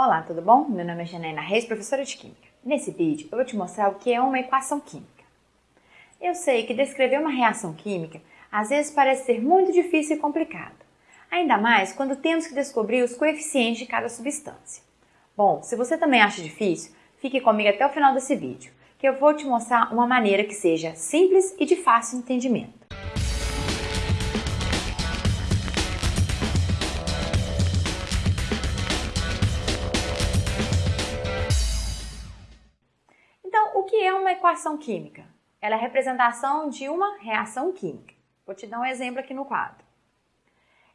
Olá, tudo bom? Meu nome é Janaína Reis, professora de Química. Nesse vídeo eu vou te mostrar o que é uma equação química. Eu sei que descrever uma reação química às vezes parece ser muito difícil e complicado, ainda mais quando temos que descobrir os coeficientes de cada substância. Bom, se você também acha difícil, fique comigo até o final desse vídeo, que eu vou te mostrar uma maneira que seja simples e de fácil entendimento. É uma equação química? Ela é a representação de uma reação química. Vou te dar um exemplo aqui no quadro.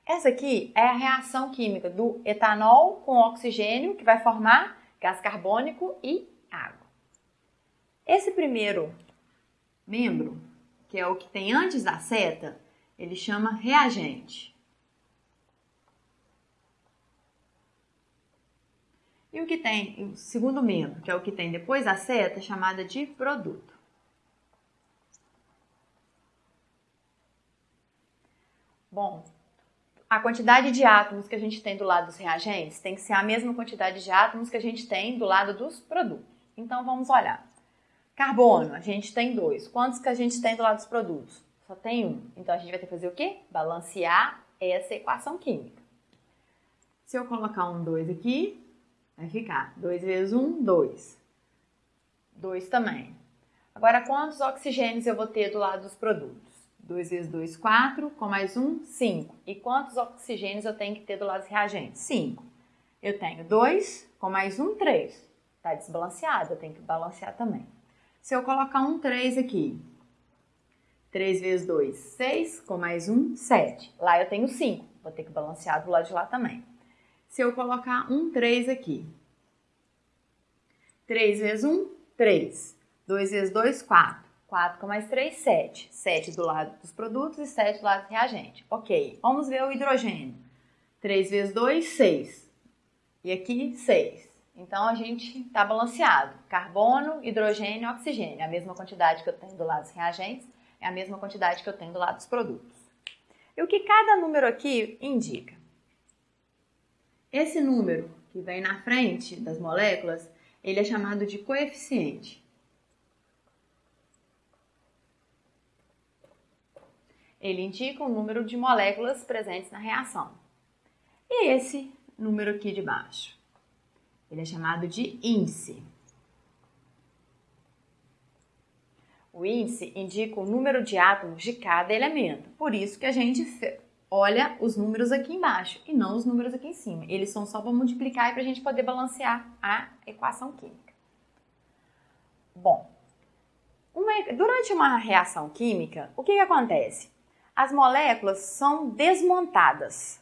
Essa aqui é a reação química do etanol com oxigênio, que vai formar gás carbônico e água. Esse primeiro membro, que é o que tem antes da seta, ele chama reagente. E o que tem, o segundo membro, que é o que tem depois da seta, é chamada de produto. Bom, a quantidade de átomos que a gente tem do lado dos reagentes tem que ser a mesma quantidade de átomos que a gente tem do lado dos produtos. Então, vamos olhar. Carbono, a gente tem dois. Quantos que a gente tem do lado dos produtos? Só tem um. Então, a gente vai ter que fazer o quê? Balancear essa equação química. Se eu colocar um 2 aqui, Vai ficar 2 vezes 1, 2. 2 também. Agora, quantos oxigênios eu vou ter do lado dos produtos? 2 vezes 2, 4, com mais 1, 5. E quantos oxigênios eu tenho que ter do lado dos reagentes? 5. Eu tenho 2, com mais 1, 3. Está desbalanceado, eu tenho que balancear também. Se eu colocar um 3 aqui, 3 vezes 2, 6, com mais 1, 7. Lá eu tenho 5, vou ter que balancear do lado de lá também se eu colocar um 3 aqui. 3 vezes 1, 3. 2 vezes 2, 4. 4 com mais 3, 7. 7 do lado dos produtos e 7 do lado do reagente. Ok, vamos ver o hidrogênio. 3 vezes 2, 6. E aqui, 6. Então, a gente está balanceado. Carbono, hidrogênio e oxigênio. A mesma quantidade que eu tenho do lado dos reagentes é a mesma quantidade que eu tenho do lado dos produtos. E o que cada número aqui indica? Esse número que vem na frente das moléculas, ele é chamado de coeficiente. Ele indica o número de moléculas presentes na reação. E esse número aqui de baixo? Ele é chamado de índice. O índice indica o número de átomos de cada elemento. Por isso que a gente olha os números aqui embaixo e não os números aqui em cima. Eles são só para multiplicar e para a gente poder balancear a equação química. Bom, uma, durante uma reação química, o que, que acontece? As moléculas são desmontadas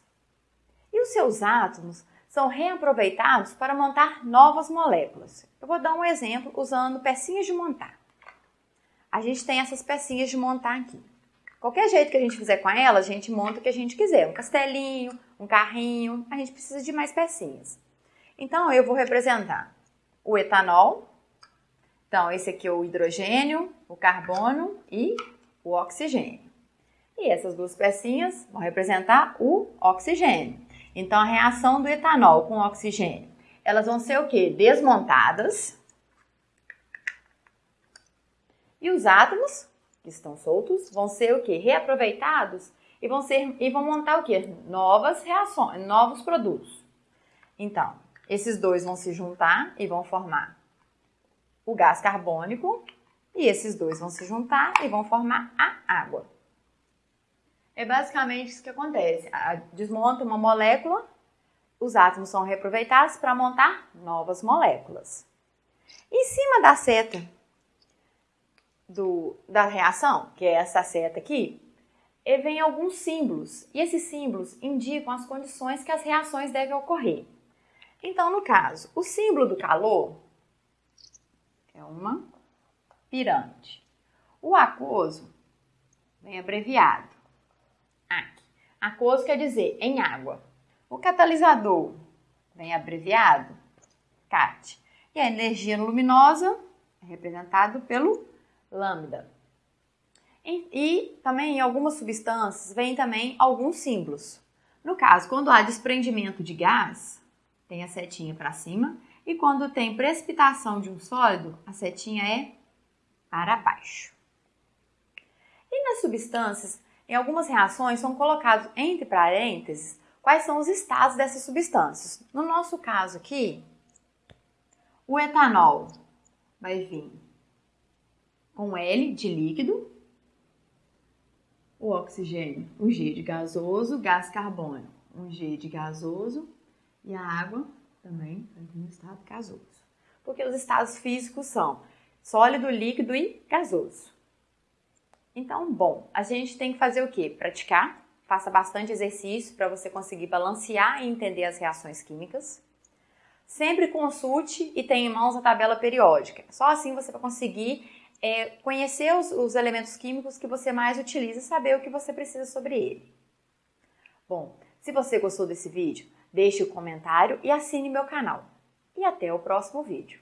e os seus átomos são reaproveitados para montar novas moléculas. Eu vou dar um exemplo usando pecinhas de montar. A gente tem essas pecinhas de montar aqui. Qualquer jeito que a gente fizer com ela, a gente monta o que a gente quiser. Um castelinho, um carrinho, a gente precisa de mais pecinhas. Então, eu vou representar o etanol. Então, esse aqui é o hidrogênio, o carbono e o oxigênio. E essas duas pecinhas vão representar o oxigênio. Então, a reação do etanol com o oxigênio, elas vão ser o quê? Desmontadas. E os átomos que estão soltos vão ser o que? Reaproveitados e vão ser e vão montar o que? Novas reações, novos produtos. Então, esses dois vão se juntar e vão formar o gás carbônico e esses dois vão se juntar e vão formar a água. É basicamente isso que acontece. Desmonta uma molécula, os átomos são reaproveitados para montar novas moléculas. Em cima da seta do, da reação, que é essa seta aqui, e vem alguns símbolos. E esses símbolos indicam as condições que as reações devem ocorrer. Então, no caso, o símbolo do calor é uma pirâmide. O aquoso vem abreviado. Aqui. Aquoso quer dizer em água. O catalisador vem abreviado CAT. E a energia luminosa é representado pelo lambda. E, e também em algumas substâncias vem também alguns símbolos. No caso, quando há desprendimento de gás, tem a setinha para cima, e quando tem precipitação de um sólido, a setinha é para baixo. E nas substâncias, em algumas reações são colocados entre parênteses quais são os estados dessas substâncias. No nosso caso aqui, o etanol vai vir com L de líquido, o oxigênio, um G de gasoso, gás carbônio, um G de gasoso e a água também no estado gasoso. Porque os estados físicos são sólido, líquido e gasoso. Então, bom, a gente tem que fazer o quê? Praticar, faça bastante exercício para você conseguir balancear e entender as reações químicas. Sempre consulte e tenha em mãos a tabela periódica. Só assim você vai conseguir é, conhecer os, os elementos químicos que você mais utiliza e saber o que você precisa sobre ele. Bom, se você gostou desse vídeo, deixe o um comentário e assine meu canal. E até o próximo vídeo.